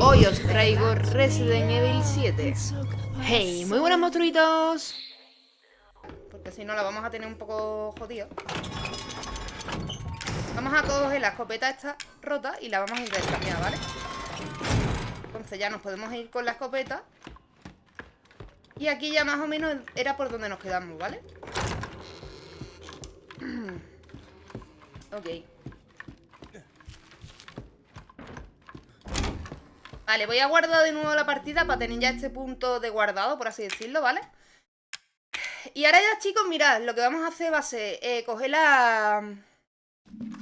Hoy os traigo Resident Evil 7 Hey, muy buenas monstruitos. Porque si no la vamos a tener un poco jodido. Vamos a coger la escopeta esta rota y la vamos a intercambiar, ¿vale? Entonces ya nos podemos ir con la escopeta. Y aquí ya más o menos era por donde nos quedamos, ¿vale? ok Vale, voy a guardar de nuevo la partida para tener ya este punto de guardado, por así decirlo, ¿vale? Y ahora ya, chicos, mirad, lo que vamos a hacer va a ser eh, coger la...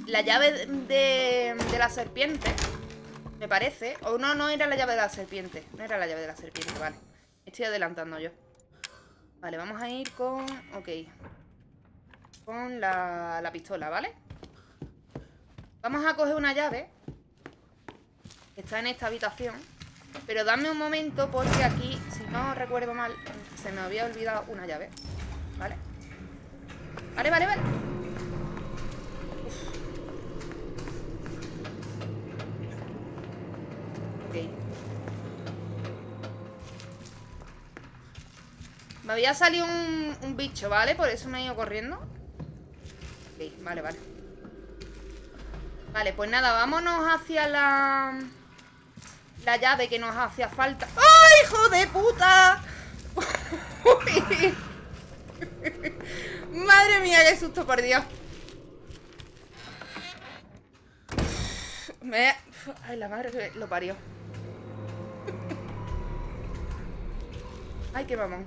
La llave de, de la serpiente, me parece. O no, no era la llave de la serpiente. No era la llave de la serpiente, vale. Estoy adelantando yo. Vale, vamos a ir con... Ok. Con la, la pistola, ¿vale? Vamos a coger una llave Está en esta habitación. Pero dame un momento porque aquí, si no recuerdo mal, se me había olvidado una llave. ¿Vale? Vale, vale, vale. Ok. Me había salido un, un bicho, ¿vale? Por eso me he ido corriendo. Ok, vale, vale. Vale, pues nada, vámonos hacia la la llave que nos hacía falta. ¡Ay, hijo de puta! Madre mía, qué susto, por Dios. Me... Ay, la madre que lo parió. Ay, qué mamón.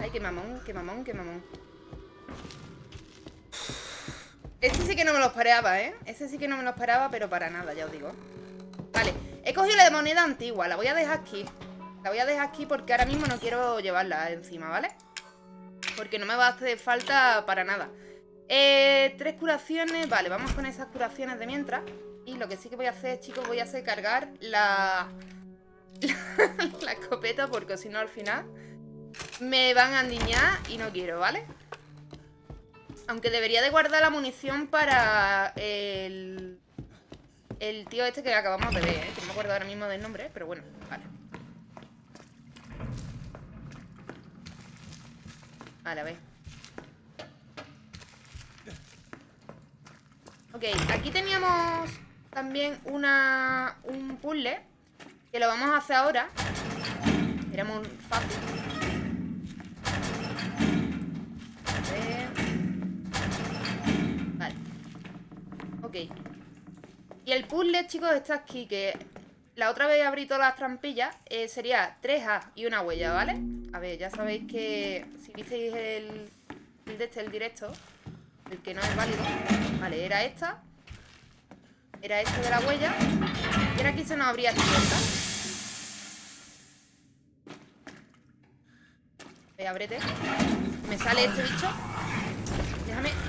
Ay, qué mamón, qué mamón, qué mamón. Este sí que no me lo esperaba, ¿eh? Este sí que no me lo esperaba, pero para nada, ya os digo. Vale, he cogido la moneda antigua La voy a dejar aquí La voy a dejar aquí porque ahora mismo no quiero llevarla encima, ¿vale? Porque no me va a hacer falta para nada eh, Tres curaciones Vale, vamos con esas curaciones de mientras Y lo que sí que voy a hacer, chicos Voy a hacer cargar la... la escopeta Porque si no al final Me van a endiñar y no quiero, ¿vale? Aunque debería de guardar la munición para el el tío este que acabamos de ver, ¿eh? Que no me acuerdo ahora mismo del nombre, pero bueno, vale. A ver. Ok, aquí teníamos también una, un puzzle que lo vamos a hacer ahora. Era muy fácil. A ver. Vale. Ok. Y el puzzle, chicos, está aquí, que la otra vez abrí todas las trampillas, eh, sería 3A y una huella, ¿vale? A ver, ya sabéis que si visteis el, el de este, el directo, el que no es válido, vale, era esta, era este de la huella, y ahora aquí se nos abría esta puerta. Ábrete. Me sale este bicho. Déjame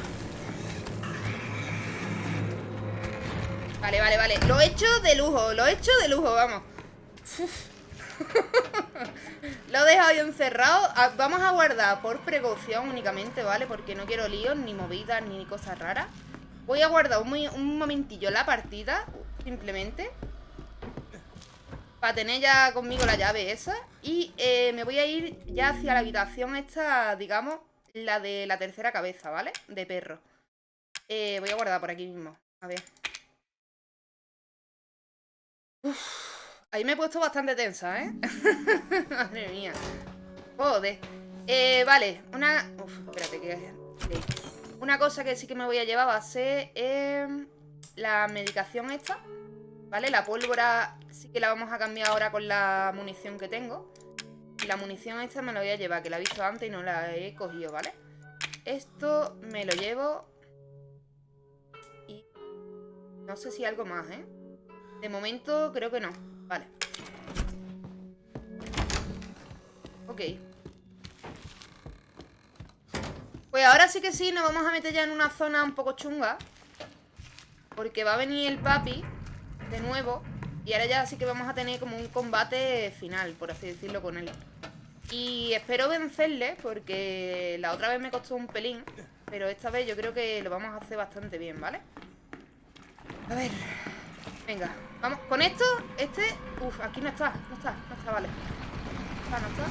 Vale, vale, vale. Lo he hecho de lujo, lo he hecho de lujo, vamos. Lo he dejado ahí encerrado. Ah, Vamos a guardar por precaución únicamente, ¿vale? Porque no quiero líos, ni movidas, ni cosas raras. Voy a guardar un, momentillo la partida Simplemente. Para tener ya conmigo la llave esa. Y eh, me voy a ir ya hacia la habitación esta, digamos La de la tercera cabeza, ¿vale? De perro. Eh, Voy a guardar por aquí mismo. A ver ahí me he puesto bastante tensa, ¿eh? Madre mía. Joder. Eh, vale, una... Uf, espérate que... Una cosa que sí que me voy a llevar va a ser em, la medicación esta. ¿Vale? La pólvora sí que la vamos a cambiar ahora con la munición que tengo. Y la munición esta me la voy a llevar, que la he visto antes y no la he cogido, ¿vale? Esto me lo llevo... Y... No sé si algo más, ¿eh? De momento creo que no. Vale. Ok. Pues ahora sí que sí, nos vamos a meter ya en una zona un poco chunga. Porque va a venir el papi de nuevo. Y ahora ya sí que vamos a tener como un combate final, por así decirlo, con él. Y espero vencerle, porque la otra vez me costó un pelín. Pero esta vez yo creo que lo vamos a hacer bastante bien, ¿vale? A ver... Venga, vamos. Con esto, este... Uf, aquí no está, no está, no está, vale. No está, no está.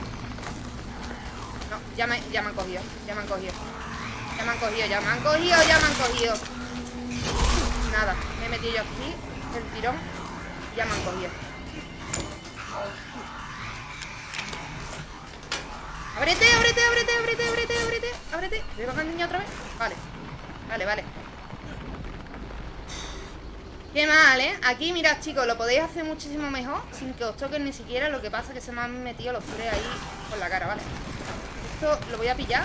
No, ya me, ya me han cogido, ya me han cogido. Ya me han cogido, ya me han cogido, ya me han cogido. Nada, me he metido yo aquí, el tirón. Ya me han cogido. Ábrete, ábrete, ábrete, ábrete, ábrete, ábrete, ábrete. ¿Me bajan el niño otra vez? Vale. Vale, vale. Qué mal, ¿eh? Aquí, mirad, chicos, lo podéis hacer muchísimo mejor sin que os toquen ni siquiera. Lo que pasa es que se me han metido los tres ahí con la cara, ¿vale? Esto lo voy a pillar.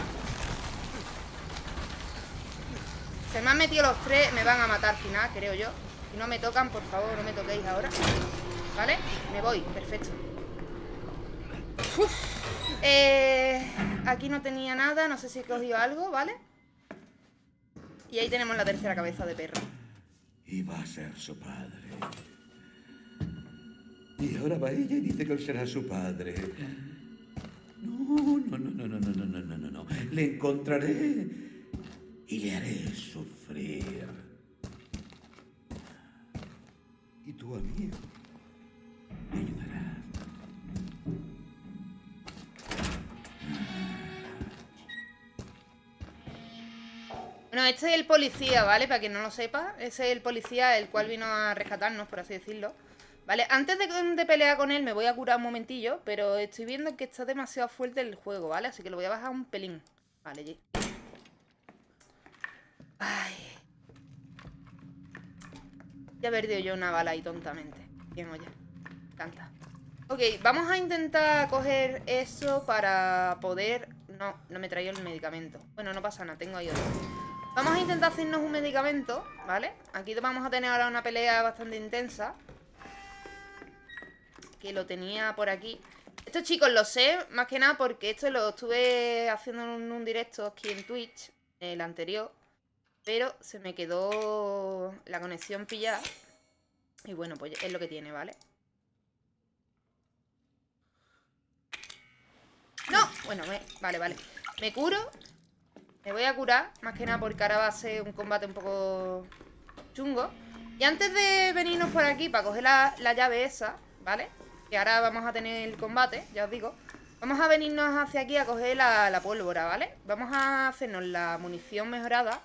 Se me han metido los tres, me van a matar al final, creo yo. Si no me tocan, por favor, no me toquéis ahora. ¿Vale? Me voy, perfecto. Eh, aquí no tenía nada, no sé si he cogido algo, ¿vale? Y ahí tenemos la tercera cabeza de perro. Iba a ser su padre. Y ahora va ella y dice que será su padre. No, no, no, no, no, no, no, no, no, no. Le encontraré y le haré sufrir. Y tú a mí me ayudarás. Bueno, este es el policía, ¿vale? Para quien no lo sepa, ese es el policía el cual vino a rescatarnos, por así decirlo. Vale, antes de, pelear con él me voy a curar un momentillo, pero estoy viendo que está demasiado fuerte el juego, ¿vale? Así que lo voy a bajar un pelín. Vale, ya. Ay. Ya he perdido yo una bala ahí tontamente. Bien, oye. Tanta. Ok, vamos a intentar coger eso para poder... No, no me traigo el medicamento. Bueno, no pasa nada, tengo ahí otro. Vamos a intentar hacernos un medicamento, ¿vale? Aquí vamos a tener ahora una pelea bastante intensa. Que lo tenía por aquí. Esto, chicos, lo sé más que nada porque esto lo estuve haciendo en un directo aquí en Twitch, el anterior. Pero se me quedó la conexión pillada. Y bueno, pues es lo que tiene, ¿vale? ¡No! Bueno, vale, vale. Me curo. Me voy a curar. Más que nada porque ahora va a ser un combate un poco chungo. Y antes de venirnos por aquí para coger la, la llave esa, ¿vale? Que ahora vamos a tener el combate, ya os digo. Vamos a venirnos hacia aquí a coger la, la pólvora, ¿vale? Vamos a hacernos la munición mejorada.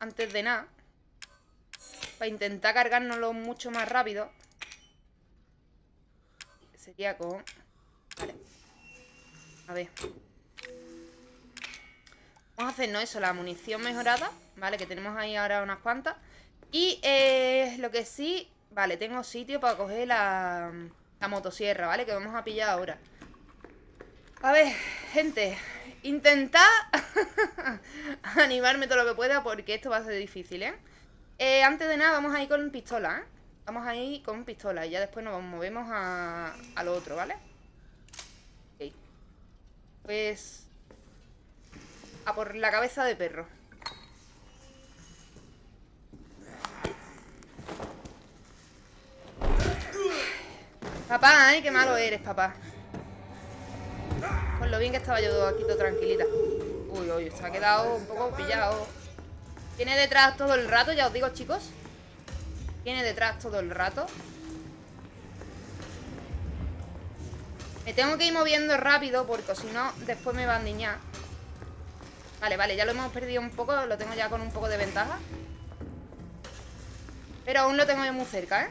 Antes de nada. Para intentar cargárnoslo mucho más rápido. Sería con... Vale. A ver. Vamos a hacernos eso, la munición mejorada. Vale, que tenemos ahí ahora unas cuantas. Y eh, lo que sí... Vale, tengo sitio para coger la, motosierra, ¿vale? Que vamos a pillar ahora. A ver, gente, intentad animarme todo lo que pueda porque esto va a ser difícil, ¿eh? ¿eh? Antes de nada vamos a ir con pistola, ¿eh? Vamos a ir con pistola y ya después nos movemos a, a lo otro, ¿vale? Ok. Pues... A por la cabeza de perro. Papá, ¿eh? Qué malo eres, papá. Con lo bien que estaba yo aquí todo tranquilita. Uy, uy, se ha quedado un poco pillado. Tiene detrás todo el rato, ya os digo, chicos. Tiene detrás todo el rato. Me tengo que ir moviendo rápido porque si no, después me va a niñar. Vale, vale, ya lo hemos perdido un poco. Lo tengo ya con un poco de ventaja. Pero aún lo tengo muy cerca, ¿eh?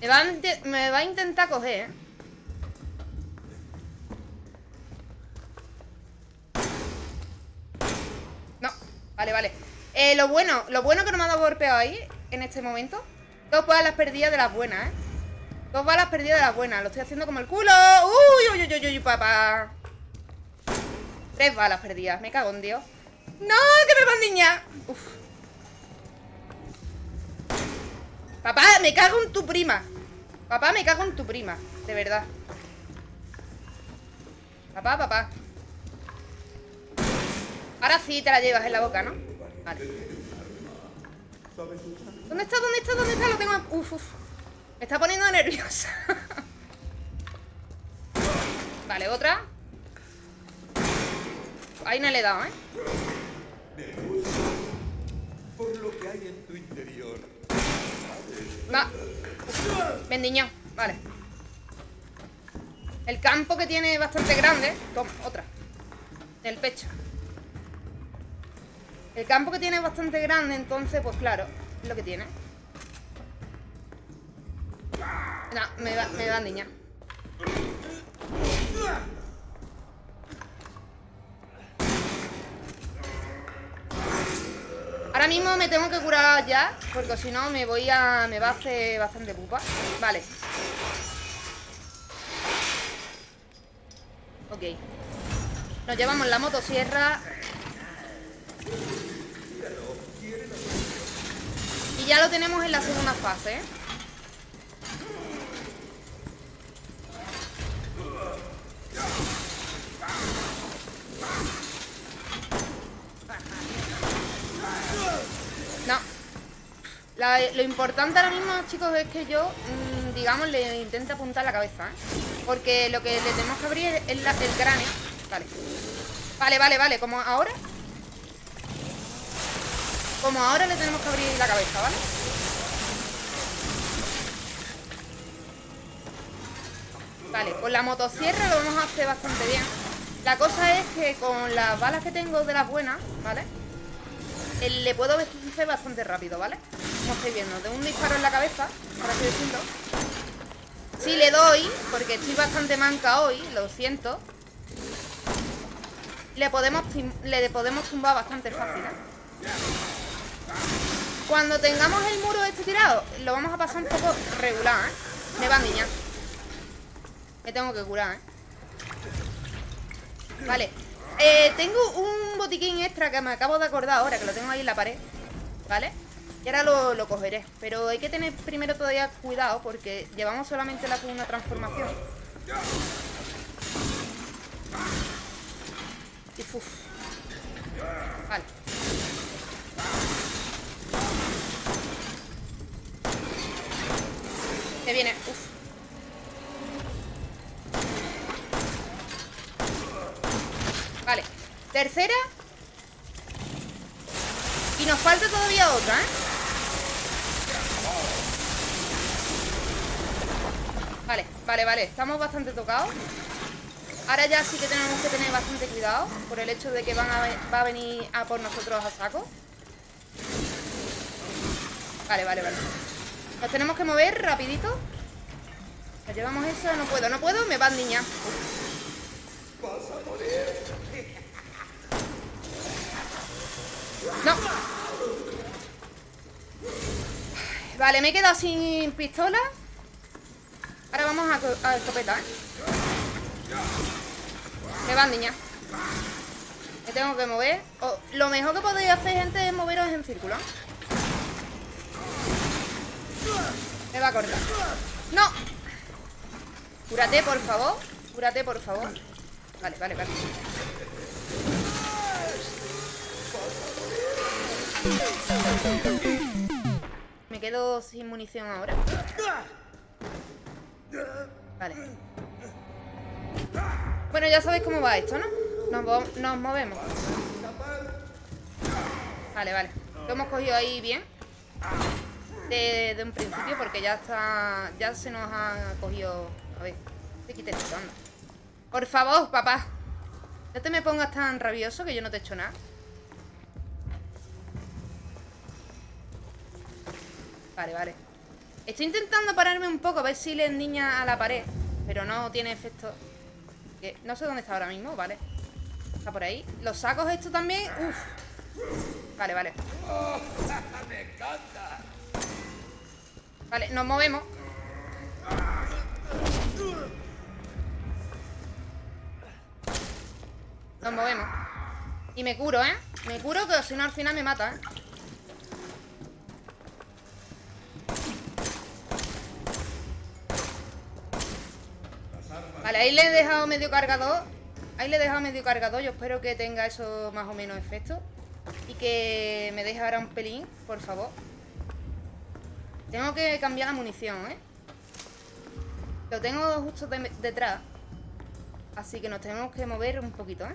Me va, a, intentar coger, ¿eh? No, vale, vale eh, Lo bueno, lo bueno que no me ha dado golpeado ahí En este momento Dos balas perdidas de las buenas, ¿eh? Dos balas perdidas de las buenas Lo estoy haciendo como el culo Uy, uy, uy, uy, papá Tres balas perdidas Me cago en Dios ¡No! ¡Que me van niña! Uf. Papá, me cago en tu prima Papá, me cago en tu prima De verdad Papá, papá Ahora sí te la llevas en la boca, ¿no? Vale ¿Dónde está? ¿Dónde está? ¿Dónde está? Lo tengo... Uf, uf Me está poniendo nerviosa Vale, otra Ahí no le he dado, ¿eh? hay en tu interior. Va. Ven, niño. Vale. El campo que tiene bastante grande. Toma, otra. El pecho. El campo que tiene bastante grande, entonces, pues claro, es lo que tiene. No, me va, me va niña. Ahora mismo me tengo que curar ya Porque si no me voy a... Me va a hacer bastante pupa Vale Ok Nos llevamos la motosierra Y ya lo tenemos en la segunda fase ¿eh? Lo importante ahora mismo, chicos, es que yo, mm, digamos, le intente apuntar la cabeza ¿eh? Porque lo que le tenemos que abrir es el cráneo Vale Vale, vale, vale, como ahora Como ahora le tenemos que abrir la cabeza, ¿vale? Vale, con la motosierra lo vamos a hacer bastante bien La cosa es que con las balas que tengo de las buenas, ¿vale? le puedo vencer bastante rápido, ¿vale? Como estáis viendo, de un disparo en la cabeza, por así decirlo Si le doy, porque estoy bastante manca hoy, lo siento Le podemos, le podemos tumbar bastante fácil, ¿eh? Cuando tengamos el muro este tirado, lo vamos a pasar un poco regular, ¿eh? Me va niña Me tengo que curar, ¿eh? Vale eh, tengo un botiquín extra que me acabo de acordar ahora, que lo tengo ahí en la pared, ¿vale? Y ahora lo, cogeré. Pero hay que tener primero todavía cuidado porque llevamos solamente la segunda transformación. Y uf. Vale. Que viene, uf. Vale, tercera Y nos falta todavía otra, ¿eh? Vale, vale, Estamos bastante tocados. Ahora ya sí que tenemos que tener bastante cuidado Por el hecho de que van a, va a venir a por nosotros a saco. Vale, vale, vale. Nos tenemos que mover rapidito. Nos llevamos eso, no puedo, no puedo Me van niña. No. Vale, me he quedado sin pistola. Ahora vamos a, a escopeta, ¿eh? Me van, niña. Me tengo que mover. lo mejor que podéis hacer, gente, es moveros en círculo. Me va a cortar. ¡No! Cúrate, por favor. Cúrate, por favor. Vale, vale, vale. Me quedo sin munición ahora. Vale. Bueno, ya sabéis cómo va esto, ¿no? Nos, movemos. Vale, vale. Lo hemos cogido ahí bien. De, un principio, porque ya está. Ya se nos ha cogido. A ver, te quite esto. Por favor, papá. No te me pongas tan rabioso que yo no te he hecho nada. Vale, vale Estoy intentando pararme un poco A ver si le endiña a la pared Pero no tiene efecto. No sé dónde está ahora mismo, vale. Está por ahí. Los sacos estos también Uf. Vale, vale. Vale, nos movemos. Nos movemos. Y me curo, ¿eh? Me curo que si no al final me mata, ¿eh? Vale, ahí le he dejado medio cargador Ahí le he dejado medio cargador Yo espero que tenga eso más o menos efecto Y que me deje ahora un pelín Por favor Tengo que cambiar la munición, ¿eh? Lo tengo justo detrás Así que nos tenemos que mover un poquito, ¿eh?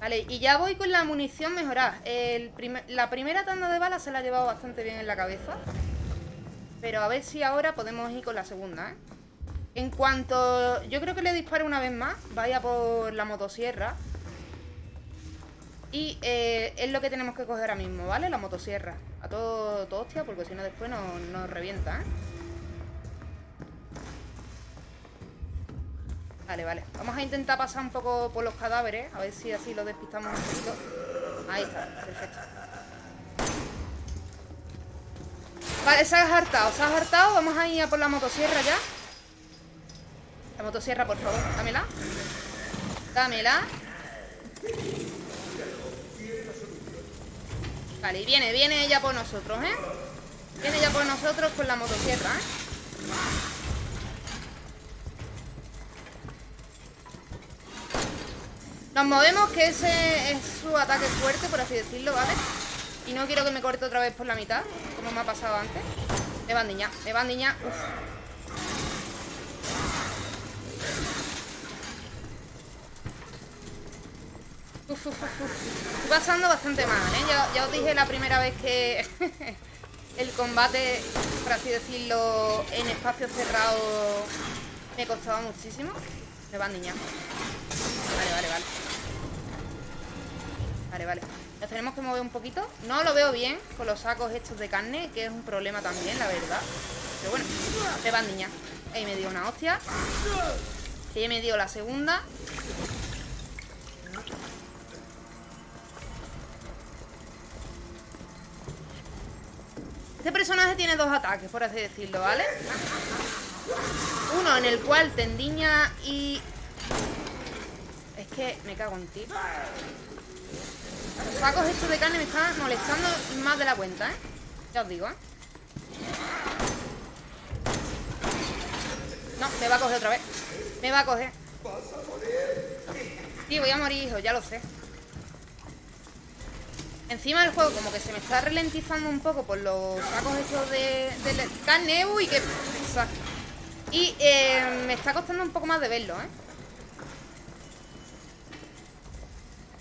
Vale, y ya voy con la munición mejorada. El la primera tanda de balas se la ha llevado bastante bien en la cabeza. Pero a ver si ahora podemos ir con la segunda, ¿eh? En cuanto... Yo creo que le dispare una vez más. Vaya por la motosierra. Y eh, es lo que tenemos que coger ahora mismo, ¿vale? La motosierra. A todo, todo hostia, porque si no después nos, revienta, ¿eh? Vale, vale. Vamos a intentar pasar un poco por los cadáveres. A ver si así lo despistamos un poquito. Ahí está, perfecto. Vale, se ha hartado, se ha hartado. Vamos a ir a por la motosierra ya. La motosierra, por favor, dámela. Dámela. Vale, y viene, viene ella por nosotros, ¿eh? Viene ella por nosotros con la motosierra, ¿eh? Nos movemos, que ese es su ataque fuerte, por así decirlo, ¿vale? Y no quiero que me corte otra vez por la mitad, como me ha pasado antes. Me bandiña, me bandiña. Uf. Uf, uf, bastante mal, ¿eh? Ya, os dije la primera vez que el combate, por así decirlo, en espacio cerrado me costaba muchísimo. Me van niña. Vale, vale, vale. Vale, vale. Nos tenemos que mover un poquito. No lo veo bien con los sacos estos de carne, que es un problema también, la verdad. Pero bueno, me van niña. Ahí me dio una hostia. Y me dio la segunda. Este personaje tiene dos ataques, por así decirlo, ¿vale? Uno en el cual tendiña y... Es que me cago en ti. Los sacos estos de carne me están molestando más de la cuenta, ¿eh? Ya os digo, ¿eh? No, me va a coger otra vez. Me va a coger. Sí, voy a morir, hijo, ya lo sé. Encima del juego como que se me está ralentizando un poco por los sacos estos de, de carne. Uy, qué y eh, me está costando un poco más de verlo, ¿eh?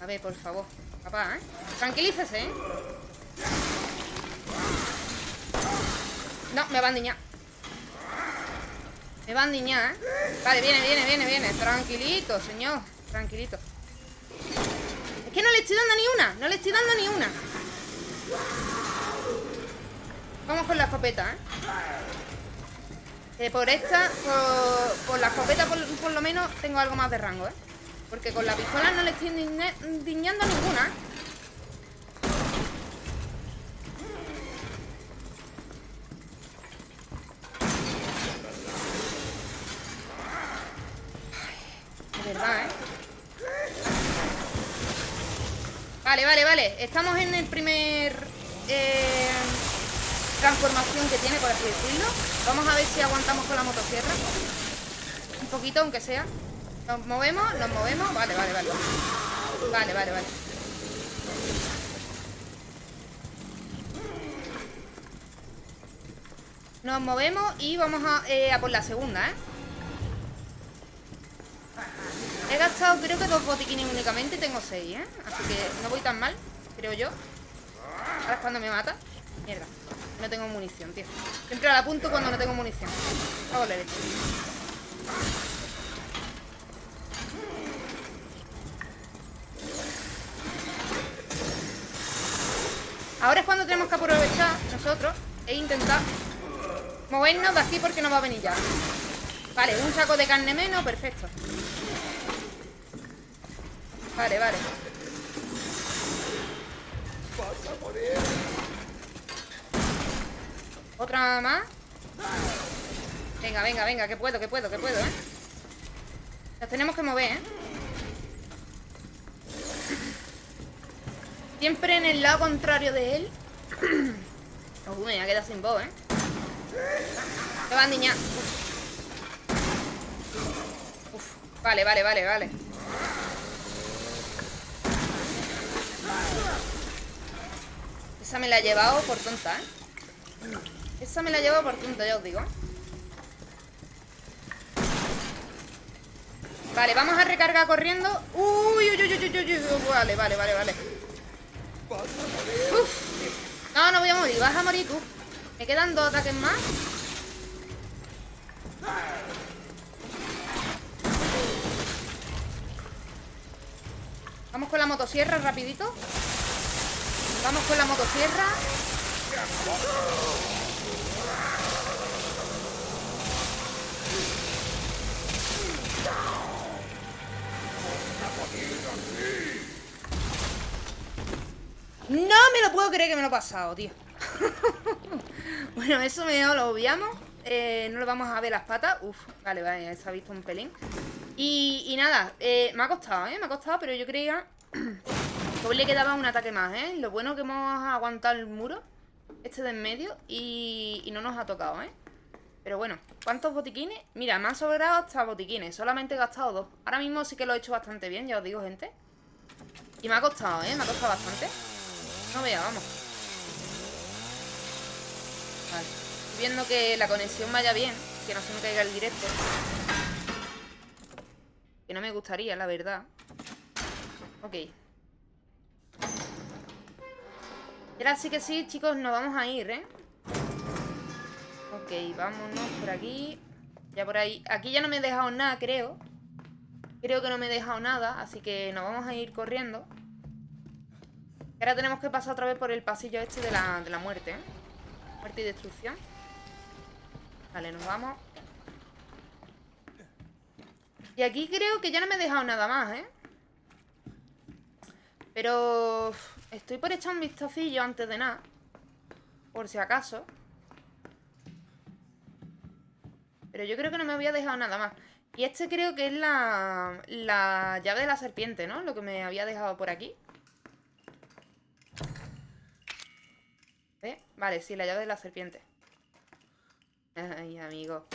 A ver, por favor Papá, ¿eh? Tranquilícese, ¿eh? No, me va a niñar Me va a niñar, ¿eh? Vale, viene, viene, viene, viene Tranquilito, señor Tranquilito que no le estoy dando ni una No le estoy dando ni una Vamos con la escopeta, ¿eh? Eh, por esta, por, la escopeta por, lo menos tengo algo más de rango, ¿eh? Porque con la pistola no le estoy diñando ninguna. Estamos en el primer... Eh transformación que tiene, por así decirlo. Vamos a ver si aguantamos con la motosierra. Un poquito, aunque sea. Nos movemos, nos movemos. Vale, vale, vale. Vale, vale, vale. Nos movemos y vamos a, eh, a por la segunda, ¿eh? He gastado creo que dos botiquines únicamente y tengo seis, ¿eh? Así que no voy tan mal, creo yo. Ahora es cuando me mata. Mierda. No tengo munición, tío. Siempre la apunto cuando no tengo munición. Ahora es cuando tenemos que aprovechar nosotros e intentar movernos de aquí porque no va a venir ya. Vale, un saco de carne menos, perfecto. Vale, vale. Otra más Venga, venga, venga, que puedo, que puedo, que puedo, ¿eh? Las tenemos que mover, ¿eh? Siempre en el lado contrario de él Uy, me voy a quedar sin voz, ¿eh? Se va a niña Uf. Vale, vale, vale, vale Esa me la he llevado por tonta, ¿eh? Esa me la llevo por punto, ya os digo. Vale, vamos a recargar corriendo. Uy, uy, uy, uy, uy, uy, uy. Vale, vale, vale, vale. Uf. No, no voy a morir. Vas a morir tú. Me quedan dos ataques más. Vamos con la motosierra rapidito. Vamos con la motosierra. No me lo puedo creer que me lo he pasado, tío. bueno, eso me lo obviamos. Eh, no le vamos a ver las patas. Uf, vale, vale, se ha visto un pelín. Y, nada, eh, me ha costado, ¿eh? Me ha costado, pero yo creía hoy le quedaba un ataque más, ¿eh? Lo bueno que hemos aguantado el muro, este de en medio, y, y no nos ha tocado, ¿eh? Pero bueno, ¿cuántos botiquines? Mira, me han sobrado hasta botiquines, solamente he gastado dos. Ahora mismo sí que lo he hecho bastante bien, ya os digo, gente. Y me ha costado, ¿eh? Me ha costado bastante. No vea, vamos. Vale. Estoy viendo que la conexión vaya bien, que no se me caiga el directo. Que no me gustaría, la verdad. Ok. Y ahora sí que sí, chicos, nos vamos a ir, ¿eh? Ok, vámonos por aquí. Ya por ahí. Aquí ya no me he dejado nada, creo. Creo que no me he dejado nada, así que nos vamos a ir corriendo. Ahora tenemos que pasar otra vez por el pasillo este de la, de la muerte, ¿eh? Muerte y destrucción. Vale, nos vamos. Y aquí creo que ya no me he dejado nada más, ¿eh? Pero... Estoy por echar un vistacillo antes de nada. Por si acaso. Pero yo creo que no me había dejado nada más. Y este creo que es la, la llave de la serpiente, ¿no? Lo que me había dejado por aquí. ¿Eh? Vale, sí, la llave de la serpiente. Ay, amigo.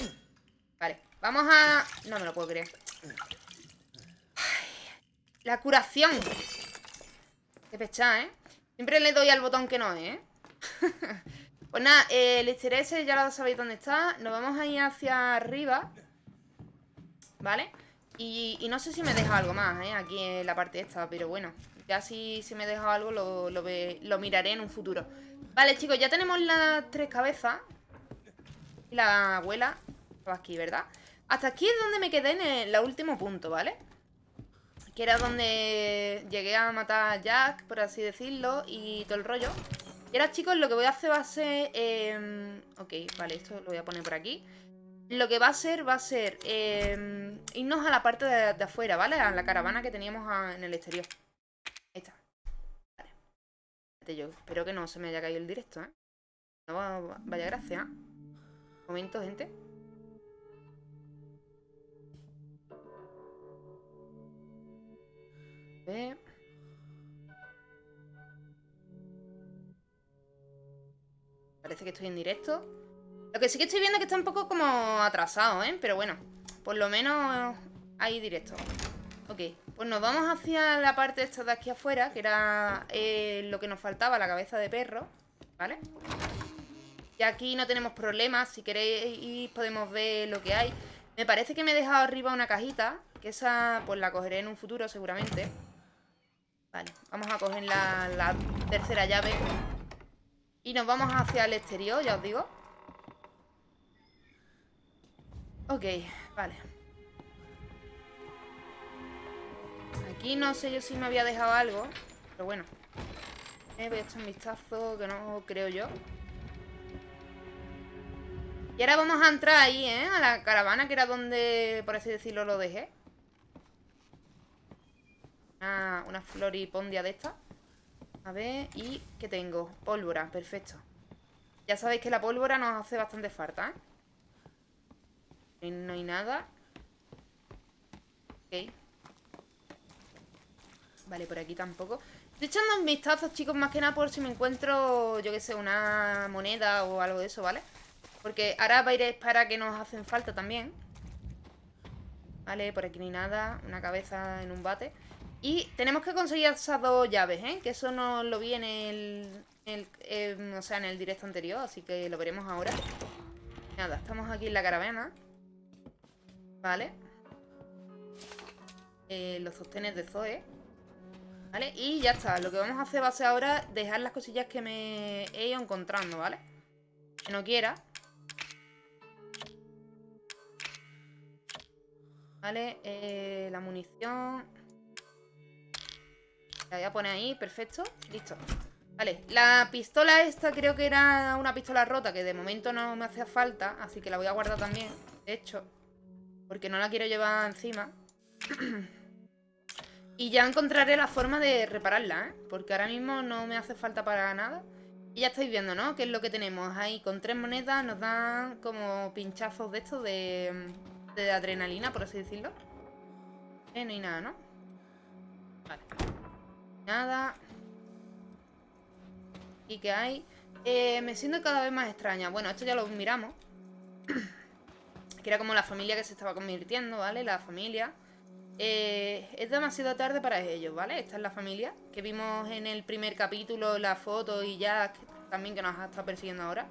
Vale, vamos a... No me lo puedo creer. la curación. Qué pecha, ¿eh? Siempre le doy al botón que no, ¿eh? pues nada, eh, el easter ese ya lo sabéis dónde está. Nos vamos a ir hacia arriba. ¿Vale? Y, no sé si me deja algo más, ¿eh? Aquí en la parte esta, pero bueno. Ya si, si me deja algo lo, lo, miraré en un futuro. Vale, chicos, ya tenemos las tres cabezas. Y la abuela estaba aquí, ¿verdad? Hasta aquí es donde me quedé en el último punto, ¿vale? Que era donde llegué a matar a Jack, por así decirlo, y todo el rollo. Y ahora, chicos, lo que voy a hacer va a ser... Em, ok, vale, esto lo voy a poner por aquí. Lo que va a ser, va a ser em, irnos a la parte de, afuera, ¿vale? A la caravana que teníamos en el exterior. Ahí está. Vale. Yo espero que no se me haya caído el directo, ¿eh? No vaya gracia. Un momento, gente. Parece que estoy en directo. Lo que sí que estoy viendo es que está un poco como atrasado, ¿eh? Pero bueno, por lo menos hay directo. Ok, pues nos vamos hacia la parte esta de aquí afuera, que era eh, lo que nos faltaba, la cabeza de perro, ¿vale? Y aquí no tenemos problemas, si queréis podemos ver lo que hay. Me parece que me he dejado arriba una cajita, que esa pues la cogeré en un futuro seguramente. Vale, vamos a coger la, tercera llave. Y nos vamos hacia el exterior, ya os digo. Ok, vale. Aquí no sé yo si me había dejado algo. Pero bueno. Eh, voy a echar un vistazo que no creo yo. Y ahora vamos a entrar ahí, ¿eh? A la caravana, que era donde, por así decirlo, lo dejé. Una, una floripondia de esta. A ver, ¿y qué tengo? Pólvora, perfecto. Ya sabéis que la pólvora nos hace bastante falta, ¿eh? No hay nada. Ok. Vale, por aquí tampoco. Estoy echando un vistazo, chicos, más que nada por si me encuentro, yo qué sé, una moneda o algo de eso, ¿vale? Porque ahora va a ir para que nos hacen falta también. Vale, por aquí ni nada. Una cabeza en un bate. Y tenemos que conseguir esas dos llaves, ¿eh? Que eso no lo vi en el, em, o sea, en el directo anterior, así que lo veremos ahora. Nada, estamos aquí en la caravana. Vale. eh, los sostenes de Zoe. ¿Vale? Y ya está. Lo que vamos a hacer va a ser ahora dejar las cosillas que me he ido encontrando, ¿vale? Que no quiera. Vale, eh, la munición. La voy a poner ahí, perfecto. Listo. Vale, la pistola esta creo que era una pistola rota que de momento no me hacía falta, así que la voy a guardar también, de hecho, porque no la quiero llevar encima. y ya encontraré la forma de repararla, ¿eh? Porque ahora mismo no me hace falta para nada. Y ya estáis viendo, ¿no? Que es lo que tenemos ahí. Con tres monedas nos dan como pinchazos de estos de, de adrenalina, por así decirlo. Eh, no hay nada, ¿no? Vale. Nada. ¿Y qué hay? Eh, me siento cada vez más extraña. Bueno, esto ya lo miramos. que era como la familia que se estaba convirtiendo, ¿vale? La familia. Eh, es demasiado tarde para ellos, ¿vale? Esta es la familia que vimos en el primer capítulo, la foto y ya también que nos ha estado persiguiendo ahora.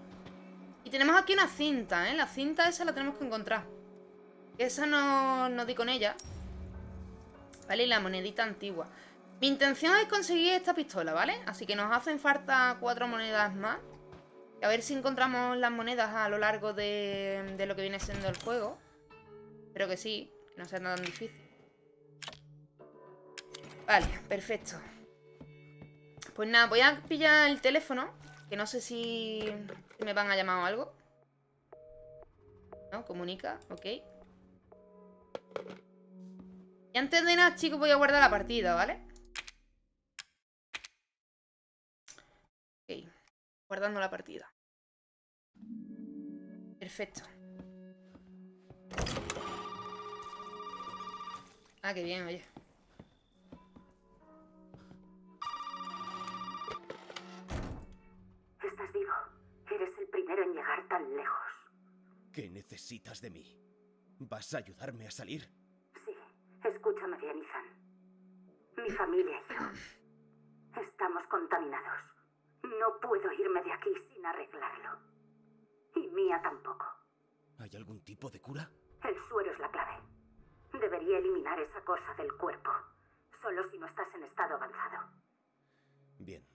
Y tenemos aquí una cinta, ¿eh? La cinta esa la tenemos que encontrar. Esa no, no di con ella. ¿Vale? Y la monedita antigua. Mi intención es conseguir esta pistola, ¿vale? Así que nos hacen falta cuatro monedas más. A ver si encontramos las monedas a lo largo de, lo que viene siendo el juego. Espero que sí, que no sea tan difícil. Vale, perfecto. Pues nada, voy a pillar el teléfono. Que no sé si me van a llamar o algo. No, comunica, ok. Y antes de nada, chicos, voy a guardar la partida, ¿vale? Ok, guardando la partida. Perfecto. Ah, qué bien, oye. Estás vivo. Eres el primero en llegar tan lejos. ¿Qué necesitas de mí? ¿Vas a ayudarme a salir? Sí, escúchame bien, Ethan. Mi familia y yo estamos contaminados. No puedo irme de aquí sin arreglarlo. Y Mía tampoco. ¿Hay algún tipo de cura? El suero es la clave. Debería eliminar esa cosa del cuerpo. Solo si no estás en estado avanzado. Bien.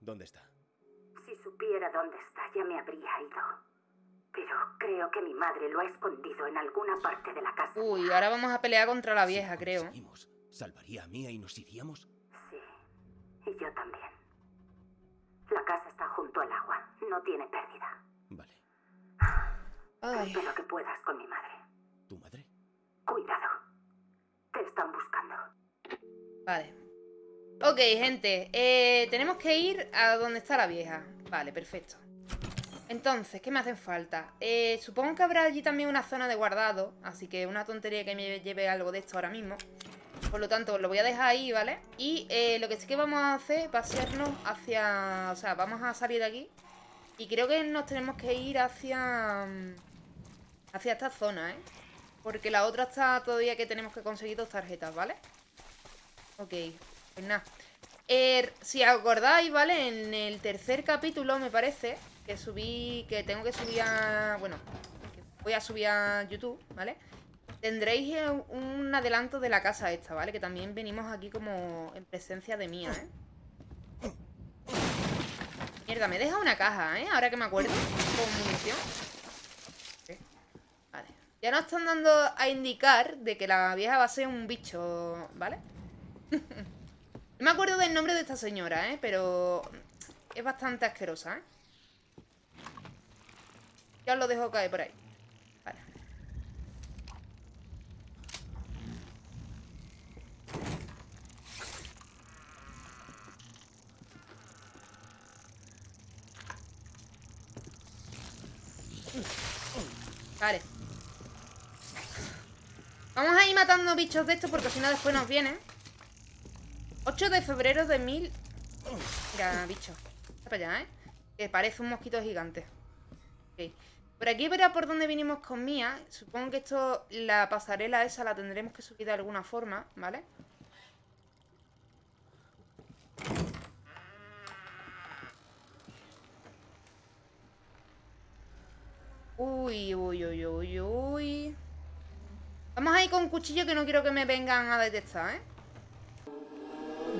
¿Dónde está? Si supiera dónde está, ya me habría ido. Pero creo que mi madre lo ha escondido en alguna parte de la casa. Uy, ahora vamos a pelear contra la Si vieja, lo creo. ¿Salvaría a Mía y nos iríamos? Sí, y yo también. La casa está junto al agua. No tiene pérdida. Vale. Ay, Espero que puedas con mi madre. ¿Tu madre? Cuidado. Te están buscando. vale. Ok, gente. eh, tenemos que ir a donde está la vieja. Vale, perfecto. Entonces, ¿qué me hacen falta? Eh, supongo que habrá allí también una zona de guardado. Así que una tontería que me lleve algo de esto ahora mismo. Por lo tanto, lo voy a dejar ahí, ¿vale? Y eh, lo que sí que vamos a hacer va a hacia... O sea, vamos a salir de aquí. Y creo que nos tenemos que ir hacia... mm, Hacia esta zona, ¿eh? Porque la otra está todavía que tenemos que conseguir dos tarjetas, ¿vale? Ok, pues nada. Eh, si acordáis, ¿vale? En el tercer capítulo, me parece, que subí, que tengo que subir a... Bueno, voy a subir a YouTube, ¿vale? Tendréis eh, un adelanto de la casa esta, ¿vale? Que también venimos aquí como en presencia de mía, ¿eh? Mierda, me deja una caja, ¿eh? Ahora que me acuerdo. Con munición. Vale. Ya nos están dando a indicar de que la vieja va a ser un bicho, ¿vale? No me acuerdo del nombre de esta señora, ¿eh? Pero es bastante asquerosa, ¿eh? Ya os lo dejo caer por ahí. Vale. Vale. Vamos a ir matando bichos de estos porque si no después nos vienen. 8 de febrero de mil... Mira, bicho. Está para allá, ¿eh? Que parece un mosquito gigante. Ok. Por aquí verá por dónde vinimos con Mía. Supongo que esto, la pasarela esa la tendremos que subir de alguna forma, ¿vale? Uy, uy, uy, uy, uy. Vamos a ir con un cuchillo que no quiero que me vengan a detectar, ¿eh?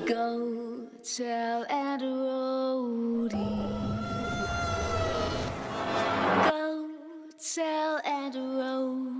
Go tell Rhody. Go tell Rhody.